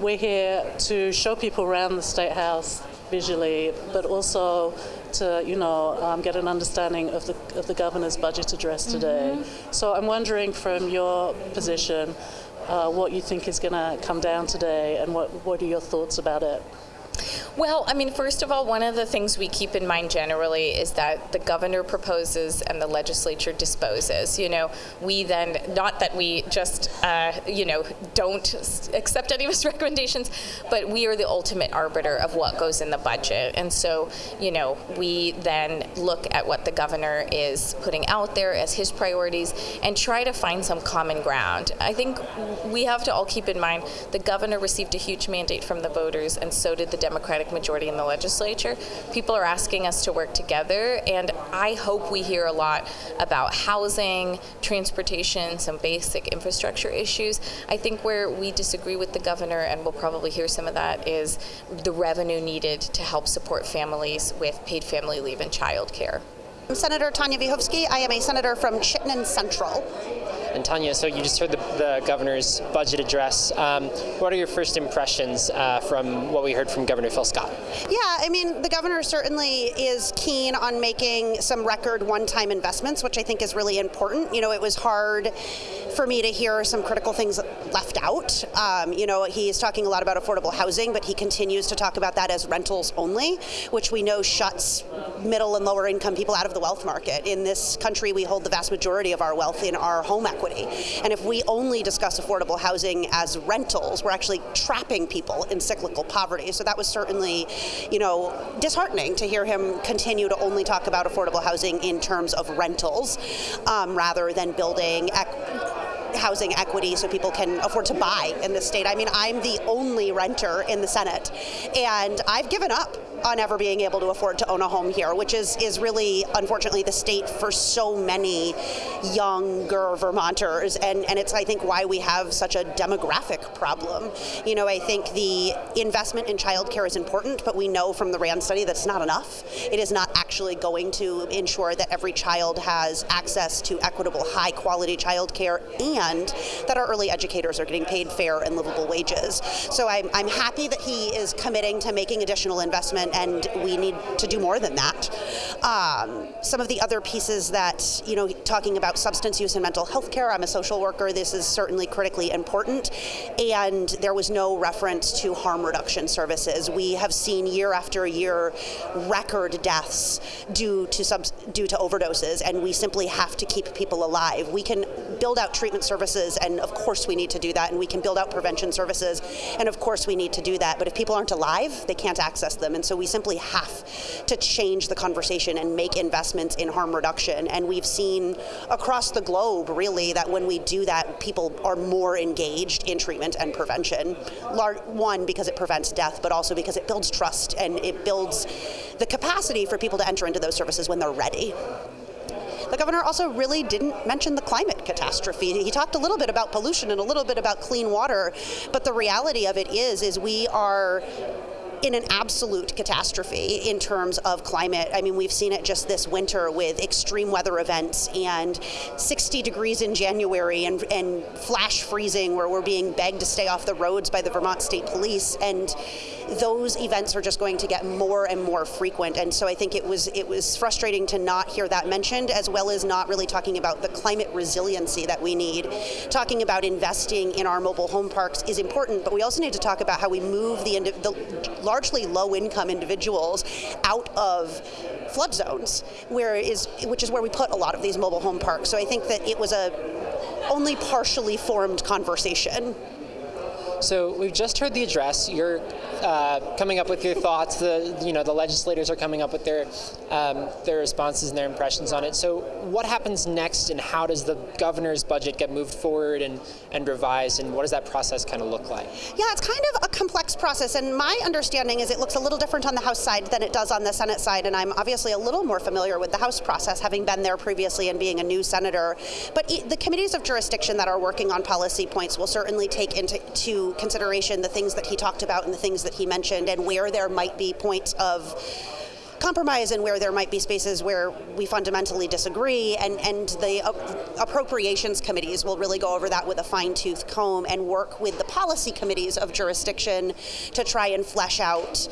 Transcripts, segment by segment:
we're here to show people around the State House visually, but also to you know um, get an understanding of the of the governor's budget address today. Mm-hmm. So I'm wondering from your position, uh, what you think is going to come down today, and what what are your thoughts about it? Well, I mean, first of all, one of the things we keep in mind generally is that the governor proposes and the legislature disposes. You know, we then, not that we just, uh, you know, don't accept any of his recommendations, but we are the ultimate arbiter of what goes in the budget. And so, you know, we then look at what the governor is putting out there as his priorities and try to find some common ground. I think we have to all keep in mind the governor received a huge mandate from the voters, and so did the Democratic majority in the legislature. People are asking us to work together, and I hope we hear a lot about housing, transportation, some basic infrastructure issues. I think where we disagree with the governor, and we'll probably hear some of that, is the revenue needed to help support families with paid family leave and child care. I'm Senator Tanya Vyhovsky. I am a senator from Chittenden Central. And Tanya, so you just heard the, the governor's budget address. Um, what are your first impressions uh, from what we heard from Governor Phil Scott? Yeah, I mean, the governor certainly is keen on making some record one-time investments, which I think is really important. You know, it was hard for me to hear some critical things left out. Um, you know, he's talking a lot about affordable housing, but he continues to talk about that as rentals only, which we know shuts middle and lower income people out of the wealth market. In this country, we hold the vast majority of our wealth in our home equity. And if we only discuss affordable housing as rentals, we're actually trapping people in cyclical poverty. So that was certainly, you know, disheartening to hear him continue to only talk about affordable housing in terms of rentals um, rather than building housing equity so people can afford to buy in the state. I mean, I'm the only renter in the Senate, and I've given up on ever being able to afford to own a home here, which is, is really, unfortunately, the state for so many younger Vermonters. And, and it's, I think, why we have such a demographic problem. You know, I think the investment in childcare is important, but we know from the RAND study that's not enough. It is not actually going to ensure that every child has access to equitable, high quality childcare and that our early educators are getting paid fair and livable wages. So I'm, I'm happy that he is committing to making additional investment and, we need to do more than that. Um, some of the other pieces that, you know, talking about substance use and mental health care, I'm a social worker, this is certainly critically important, and there was no reference to harm reduction services. We have seen year after year record deaths due to due to overdoses, and we simply have to keep people alive. We can build out treatment services, and of course we need to do that, and we can build out prevention services, and of course we need to do that, but if people aren't alive, they can't access them, and so we simply have to change the conversation and make investments in harm reduction. And we've seen across the globe, really, that when we do that, people are more engaged in treatment and prevention. One, because it prevents death, but also because it builds trust and it builds the capacity for people to enter into those services when they're ready. The governor also really didn't mention the climate catastrophe. He talked a little bit about pollution and a little bit about clean water, but the reality of it is, is we are in an absolute catastrophe in terms of climate. I mean, we've seen it just this winter with extreme weather events and 60 degrees in January and, and flash freezing where we're being begged to stay off the roads by the Vermont State Police. And those events are just going to get more and more frequent. And so I think it was it was frustrating to not hear that mentioned, as well as not really talking about the climate resiliency that we need. Talking about investing in our mobile home parks is important, but we also need to talk about how we move the, the largely low-income individuals out of flood zones, where is which is where we put a lot of these mobile home parks. So I think that it was a only partially formed conversation. So we've just heard the address. You're uh, coming up with your thoughts. The you know the legislators are coming up with their um, their responses and their impressions on it. So what happens next, and how does the governor's budget get moved forward and and revised, and what does that process kind of look like? Yeah, it's kind of a complex process, and my understanding is it looks a little different on the House side than it does on the Senate side, and I'm obviously a little more familiar with the House process, having been there previously and being a new senator. But the committees of jurisdiction that are working on policy points will certainly take into consideration the things that he talked about and the things that he mentioned and where there might be points of compromise and where there might be spaces where we fundamentally disagree. And, and the appropriations committees will really go over that with a fine tooth comb and work with the policy committees of jurisdiction to try and flesh out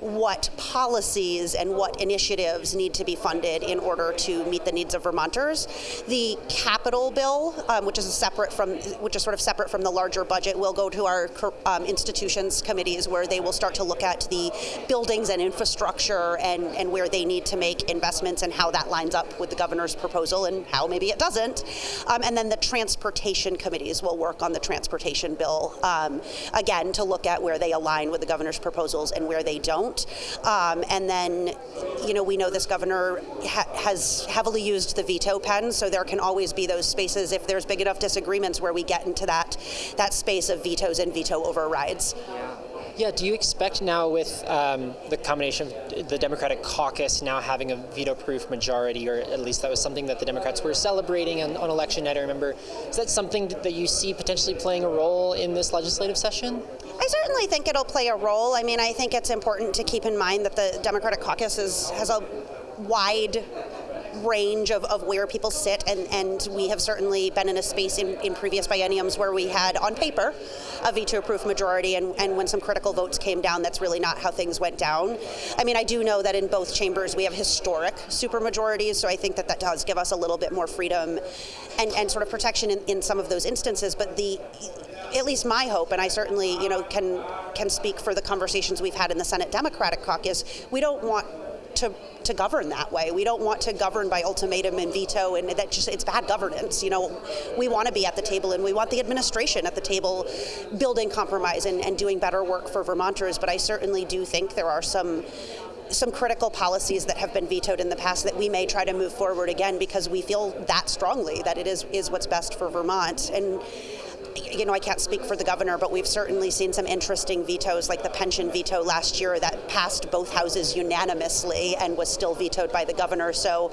what policies and what initiatives need to be funded in order to meet the needs of Vermonters. The capital bill, um, which is separate from, which is sort of separate from the larger budget, will go to our um, institutions committees where they will start to look at the buildings and infrastructure and, and where they need to make investments and how that lines up with the governor's proposal and how maybe it doesn't. Um, and then the transportation committees will work on the transportation bill um, again to look at where they align with the governor's proposals and where they don't don't. Um, and then, you know, we know this governor ha has heavily used the veto pen, so there can always be those spaces if there's big enough disagreements where we get into that that space of vetoes and veto overrides. Yeah, do you expect now with um, the combination of the Democratic caucus now having a veto-proof majority, or at least that was something that the Democrats were celebrating on, on election night, I remember, is that something that you see potentially playing a role in this legislative session? I certainly think it'll play a role. I mean, I think it's important to keep in mind that the Democratic caucus is, has a wide range of, of where people sit, and, and we have certainly been in a space in, in previous bienniums where we had, on paper, a veto-proof majority, and, and when some critical votes came down, that's really not how things went down. I mean, I do know that in both chambers we have historic supermajorities, so I think that that does give us a little bit more freedom and, and sort of protection in, in some of those instances, but the at least my hope, and I certainly, you know, can can speak for the conversations we've had in the Senate Democratic Caucus. We don't want to to govern that way. We don't want to govern by ultimatum and veto, and that just it's bad governance. You know, we want to be at the table, and we want the administration at the table, building compromise and, and doing better work for Vermonters. But I certainly do think there are some some critical policies that have been vetoed in the past that we may try to move forward again because we feel that strongly that it is is what's best for Vermont and you know, I can't speak for the governor, but we've certainly seen some interesting vetoes, like the pension veto last year that passed both houses unanimously and was still vetoed by the governor. So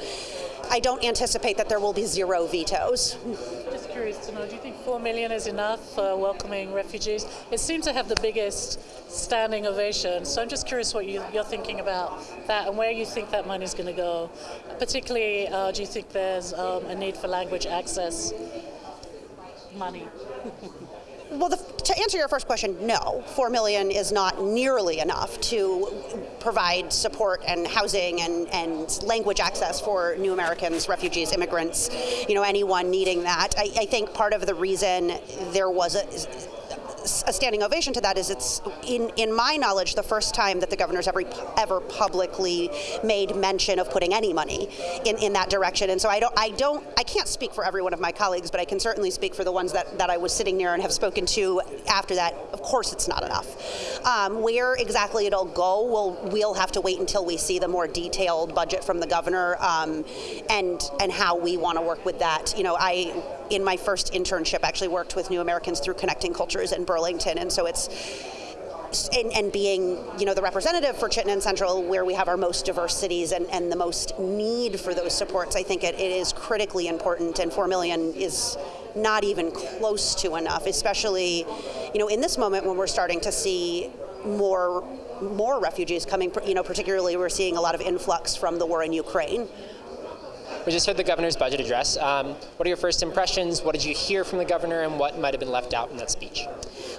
I don't anticipate that there will be zero vetoes. Just curious to know, do you think four million is enough for welcoming refugees? It seems to have the biggest standing ovation. So I'm just curious what you, are thinking about that and where you think that money is going to go. Particularly, uh, do you think there's um, a need for language access money? Well, the, to answer your first question, no. Four million is not nearly enough to provide support and housing and, and language access for new Americans, refugees, immigrants, you know, anyone needing that. I, I think part of the reason there was a a standing ovation to that is it's, in, in my knowledge, the first time that the governor's ever, ever publicly made mention of putting any money in, in that direction. And so I don't, I don't, I can't speak for every one of my colleagues, but I can certainly speak for the ones that, that I was sitting near and have spoken to after that. Of course, it's not enough. Um, where exactly it'll go, we'll, we'll have to wait until we see the more detailed budget from the governor um, and, and how we want to work with that. You know, I, in my first internship, actually worked with New Americans through Connecting Cultures in Burlington, and so it's and, and, being you know the representative for Chittenden Central where we have our most diverse cities and, and the most need for those supports I think it, it is critically important. And 4 million is not even close to enough especially you know in this moment when we're starting to see more more refugees coming you know particularly we're seeing a lot of influx from the war in Ukraine we just heard the governor's budget address. Um, what are your first impressions? What did you hear from the governor, and what might have been left out in that speech?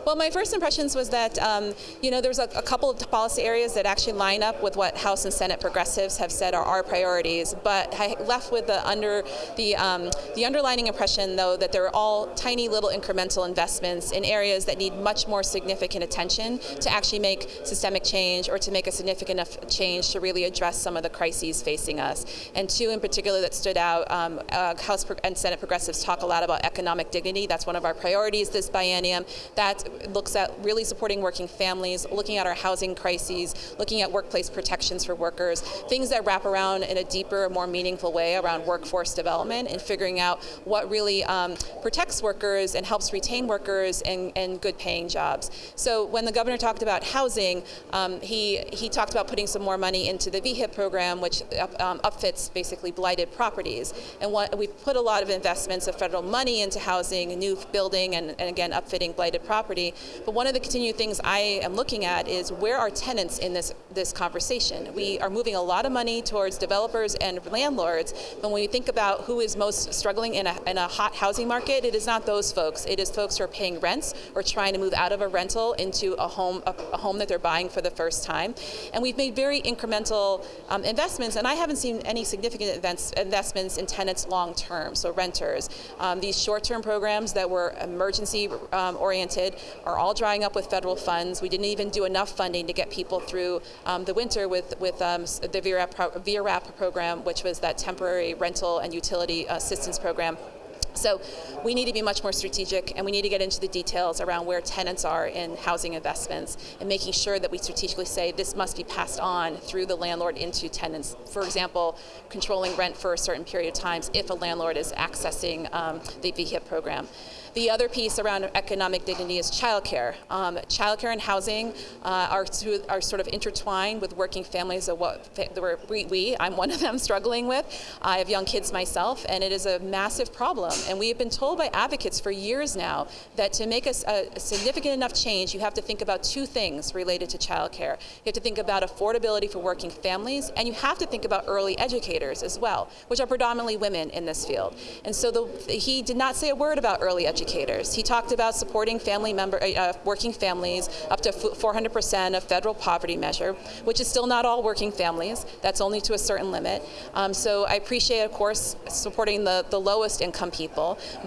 Well, my first impressions was that um, you know there's a, a, couple of policy areas that actually line up with what House and Senate progressives have said are our priorities, but I left with the under the um, the underlining impression though that they're all tiny little incremental investments in areas that need much more significant attention to actually make systemic change or to make a significant enough change to really address some of the crises facing us. And two in particular that stood out, um, uh, House and Senate progressives talk a lot about economic dignity. That's one of our priorities this biennium. That looks at really supporting working families, looking at our housing crises, looking at workplace protections for workers, things that wrap around in a deeper, more meaningful way around workforce development and figuring out what really um, protects workers and helps retain workers and, and good paying jobs. So when the governor talked about housing, um, he, he talked about putting some more money into the VHIP program, which um, upfits basically blighted properties. And what, we put a lot of investments of federal money into housing, new building, and, and again, upfitting blighted property But one of the continued things I am looking at is where are tenants in this, this conversation? We are moving a lot of money towards developers and landlords, but when we think about who is most struggling in a, in a hot housing market, it is not those folks. It is folks who are paying rents or trying to move out of a rental into a home, a, a home that they're buying for the first time. And we've made very incremental um, investments, and I haven't seen any significant events, investments in tenants long term, so renters. Um, these short-term programs that were emergency um, oriented are all drying up with federal funds. We didn't even do enough funding to get people through um, the winter with, with um, the VRAP, VRAP program, which was that temporary rental and utility assistance program so we need to be much more strategic and we need to get into the details around where tenants are in housing investments and making sure that we strategically say this must be passed on through the landlord into tenants. For example, controlling rent for a certain period of times if a landlord is accessing um, the VHIP program. The other piece around economic dignity is childcare. Um, childcare and housing uh, are, are sort of intertwined with working families of what we, we, I'm one of them, struggling with. I have young kids myself, and it is a massive problem. And we have been told by advocates for years now that to make a, a significant enough change, you have to think about two things related to childcare. You have to think about affordability for working families, and you have to think about early educators as well, which are predominantly women in this field. And so the, he did not say a word about early educators. He talked about supporting family member, uh, uh working families up to 400% of federal poverty measure, which is still not all working families. That's only to a certain limit. Um, so I appreciate, of course, supporting the, the lowest income people,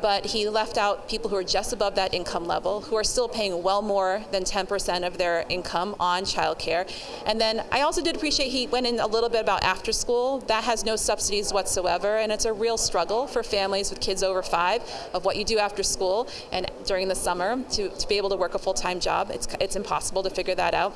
but he left out people who are just above that income level, who are still paying well more than 10% of their income on childcare. And then I also did appreciate he went in a little bit about after school. That has no subsidies whatsoever, and it's a real struggle for families with kids over five of what you do after school school and during the summer to, to be able to work a full-time job. It's, it's impossible to figure that out.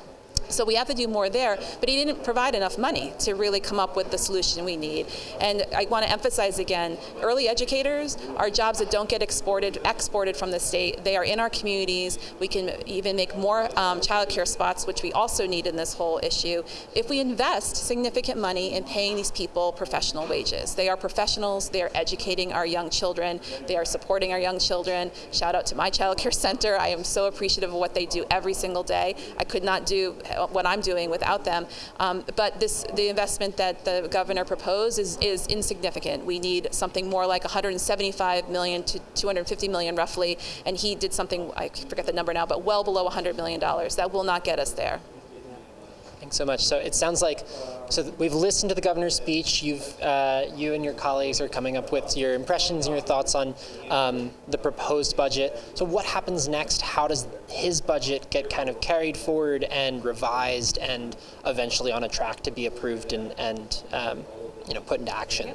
So we have to do more there, but he didn't provide enough money to really come up with the solution we need. And I want to emphasize again, early educators are jobs that don't get exported, exported from the state. They are in our communities. We can even make more um, child care spots, which we also need in this whole issue, if we invest significant money in paying these people professional wages. They are professionals. They are educating our young children. They are supporting our young children. Shout out to my child care center. I am so appreciative of what they do every single day. I could not do what I'm doing without them. Um, but this, the investment that the governor proposed is, is insignificant. We need something more like 175 million to 250 million roughly, and he did something, I forget the number now, but well below 100 million dollars. That will not get us there. Thanks so much. So it sounds like, so we've listened to the governor's speech. You've, uh, you and your colleagues are coming up with your impressions and your thoughts on um, the proposed budget. So what happens next? How does his budget get kind of carried forward and revised and eventually on a track to be approved and, and um, you know, put into action?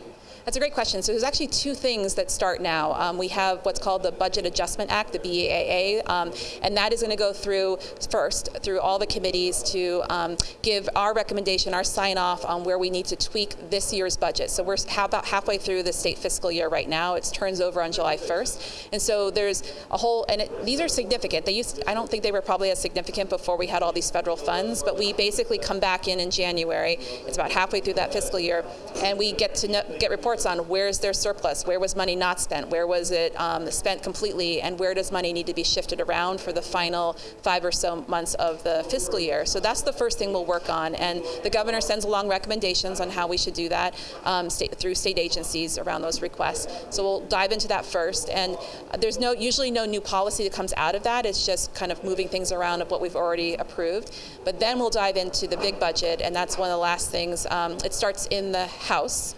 That's a great question. So there's actually two things that start now. Um, we have what's called the Budget Adjustment Act, the BAA, um, and that is going to go through first through all the committees to um, give our recommendation, our sign off on where we need to tweak this year's budget. So we're about halfway through the state fiscal year right now. It turns over on July 1st, and so there's a whole and it, these are significant. They used I don't think they were probably as significant before we had all these federal funds, but we basically come back in in January. It's about halfway through that fiscal year, and we get to know, get reports reports on where's their surplus, where was money not spent, where was it um, spent completely, and where does money need to be shifted around for the final five or so months of the fiscal year. So that's the first thing we'll work on, and the governor sends along recommendations on how we should do that um, state, through state agencies around those requests. So we'll dive into that first, and there's no usually no new policy that comes out of that. It's just kind of moving things around of what we've already approved. But then we'll dive into the big budget, and that's one of the last things. Um, it starts in the House.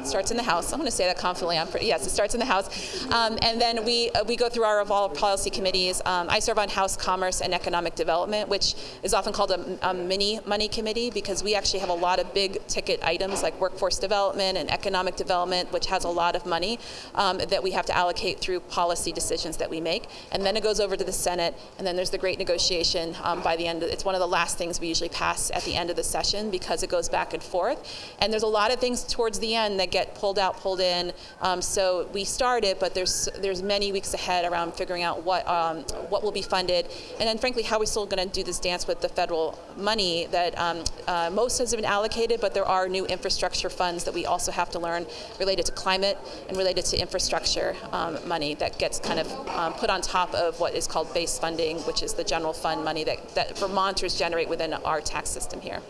It starts in the House. I'm going to say that confidently. I'm pretty, yes, it starts in the House. Um, and then we, uh, we go through our evolved policy committees. Um, I serve on House Commerce and Economic Development, which is often called a, a, mini money committee because we actually have a lot of big ticket items like workforce development and economic development, which has a lot of money um, that we have to allocate through policy decisions that we make. And then it goes over to the Senate, and then there's the great negotiation um, by the end. Of, it's one of the last things we usually pass at the end of the session because it goes back and forth. And there's a lot of things towards the end that get pulled out, pulled in. Um, so we started, but there's there's many weeks ahead around figuring out what um, what will be funded, and then frankly, how we're still going to do this dance with the federal money that um, uh, most has been allocated, but there are new infrastructure funds that we also have to learn related to climate and related to infrastructure um, money that gets kind of um, put on top of what is called base funding, which is the general fund money that, that Vermonters generate within our tax system here.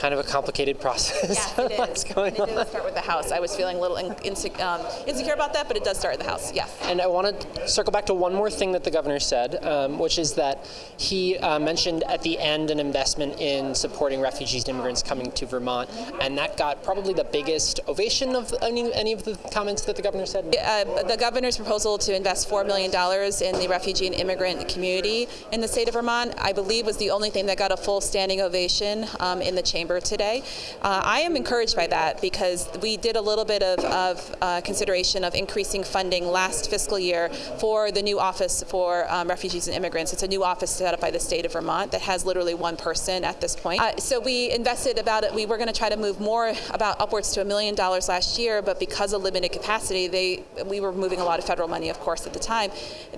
Kind of a complicated process. Yeah, it is. going it on? does start with the house. I was feeling a little in, inse- um, insecure about that, but it does start at the house. Yes. And I want to circle back to one more thing that the governor said, um, which is that he uh, mentioned at the end an investment in supporting refugees and immigrants coming to Vermont, and that got probably the biggest ovation of any, any of the comments that the governor said. Uh, the governor's proposal to invest $4 million in the refugee and immigrant community in the state of Vermont, I believe, was the only thing that got a full standing ovation um, in the chamber today. Uh, I am encouraged by that because we did a little bit of, of uh, consideration of increasing funding last fiscal year for the new office for um, refugees and immigrants. It's a new office set up by the state of Vermont that has literally one person at this point. Uh, so we invested about it. We were going to try to move more, about upwards to a million dollars last year, but because of limited capacity, they we were moving a lot of federal money, of course, at the time.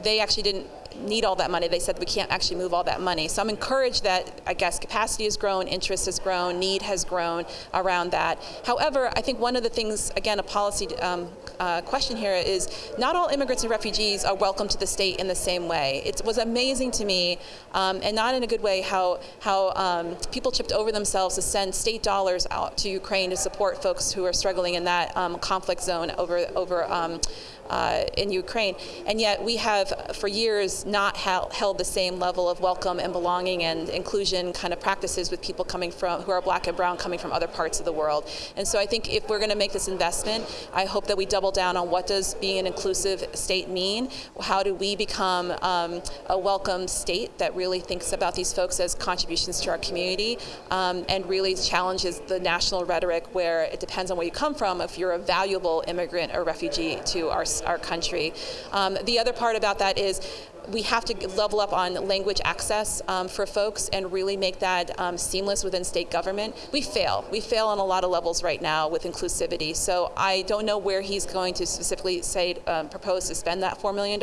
They actually didn't need all that money. They said we can't actually move all that money. So I'm encouraged that I guess capacity has grown, interest has grown, need has grown around that. However, I think one of the things, again, a policy um, uh, question here is not all immigrants and refugees are welcome to the state in the same way. It was amazing to me, um, and not in a good way, how how um, people chipped over themselves to send state dollars out to Ukraine to support folks who are struggling in that um, conflict zone over over. Uh, in Ukraine, and yet we have for years not held the same level of welcome and belonging and inclusion kind of practices with people coming from who are black and brown coming from other parts of the world. And so I think if we're going to make this investment, I hope that we double down on what does being an inclusive state mean. How do we become um, a welcome state that really thinks about these folks as contributions to our community um, and really challenges the national rhetoric where it depends on where you come from if you're a valuable immigrant or refugee to our our country. Um, the other part about that is we have to level up on language access um, for folks and really make that um, seamless within state government. We fail. We fail on a lot of levels right now with inclusivity. So I don't know where he's going to specifically say um, propose to spend that $4 million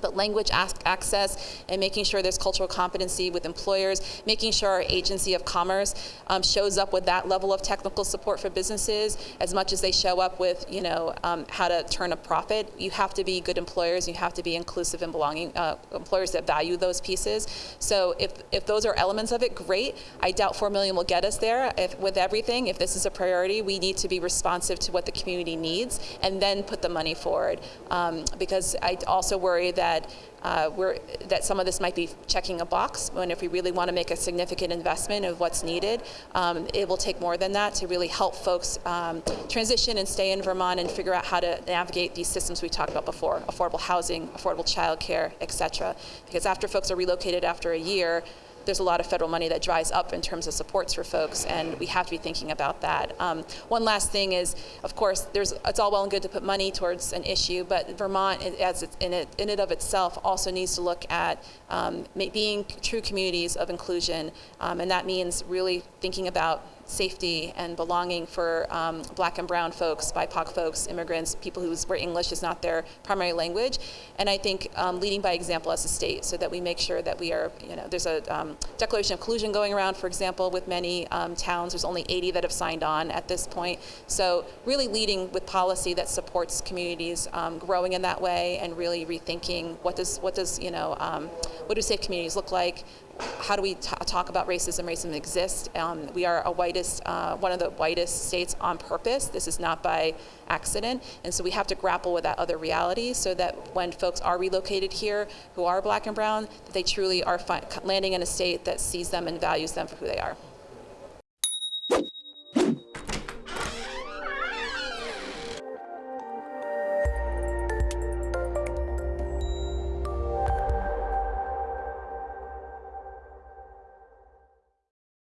but language access and making sure there's cultural competency with employers, making sure our agency of commerce um, shows up with that level of technical support for businesses as much as they show up with, you know, um, how to turn a profit. You have to be good employers. You have to be inclusive and belonging uh, employers that value those pieces. So if, if those are elements of it, great. I doubt 4 million will get us there if, with everything. If this is a priority, we need to be responsive to what the community needs and then put the money forward. Um, because I also worry that that uh, we're, that some of this might be checking a box when if we really want to make a significant investment of what's needed, um, it will take more than that to really help folks um, transition and stay in Vermont and figure out how to navigate these systems we talked about before, affordable housing, affordable childcare, et cetera. Because after folks are relocated after a year, there's a lot of federal money that dries up in terms of supports for folks, and we have to be thinking about that. Um, one last thing is, of course, there's it's all well and good to put money towards an issue, but Vermont, as it, in it in it of itself, also needs to look at um, being true communities of inclusion, um, and that means really thinking about safety and belonging for um, black and brown folks, BIPOC folks, immigrants, people whose, where English is not their primary language. And I think um, leading by example as a state so that we make sure that we are, you know, there's a um, declaration of inclusion going around, for example, with many um, towns. There's only 80 that have signed on at this point. So really leading with policy that supports communities um, growing in that way and really rethinking what does, what does, you know, um, what do safe communities look like? How do we talk about racism? Racism exists. Um, we are a whitest, uh, one of the whitest states on purpose. This is not by accident, and so we have to grapple with that other reality, so that when folks are relocated here, who are black and brown, that they truly are landing in a state that sees them and values them for who they are.